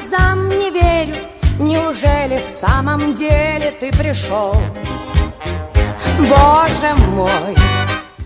глазам не верю Неужели в самом деле ты пришел? Боже мой,